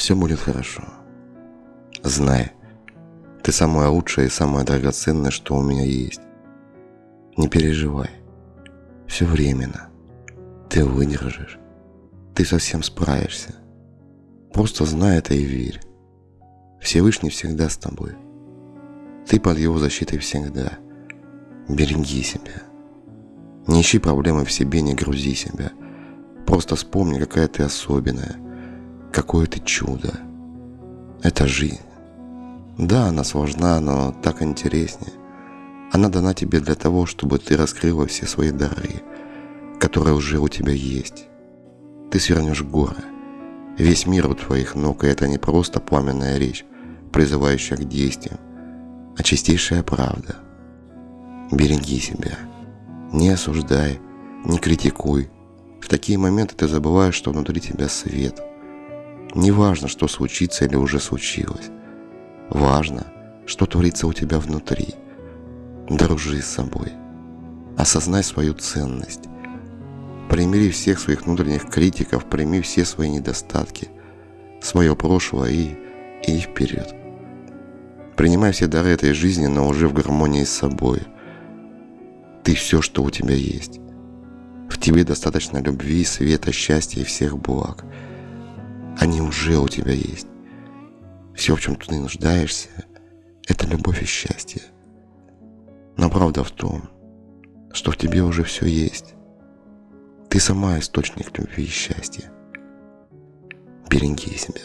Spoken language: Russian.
Все будет хорошо. Знай, ты самое лучшее и самое драгоценное, что у меня есть. Не переживай. Все временно. Ты выдержишь. Ты совсем справишься. Просто знай это и верь. Всевышний всегда с тобой. Ты под его защитой всегда. Береги себя. Не ищи проблемы в себе, не грузи себя. Просто вспомни, какая ты особенная. Какое ты чудо. Это жизнь. Да, она сложна, но так интереснее. Она дана тебе для того, чтобы ты раскрыла все свои дары, которые уже у тебя есть. Ты свернешь горы. Весь мир у твоих ног, и это не просто пламенная речь, призывающая к действиям, а чистейшая правда. Береги себя. Не осуждай, не критикуй. В такие моменты ты забываешь, что внутри тебя свет. Неважно, что случится или уже случилось. Важно, что творится у тебя внутри – Дружи с собой. Осознай свою ценность. Примири всех своих внутренних критиков, прими все свои недостатки, свое прошлое и иди вперед. Принимай все дары этой жизни, но уже в гармонии с собой. Ты все, что у тебя есть. В тебе достаточно любви, света, счастья и всех благ. Они уже у тебя есть. Все, в чем ты нуждаешься, это любовь и счастье. Но правда в том, что в тебе уже все есть. Ты сама источник любви и счастья. Береги себя.